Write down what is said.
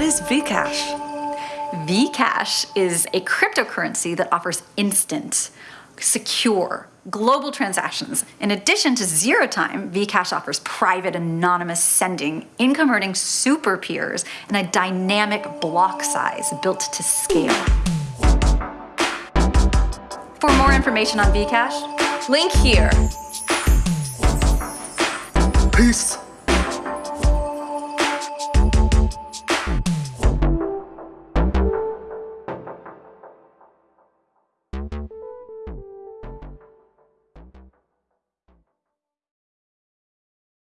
What is Vcash? Vcash is a cryptocurrency that offers instant, secure, global transactions. In addition to zero time, Vcash offers private anonymous sending, income earning super peers, and a dynamic block size built to scale. For more information on Vcash, Link here. Peace.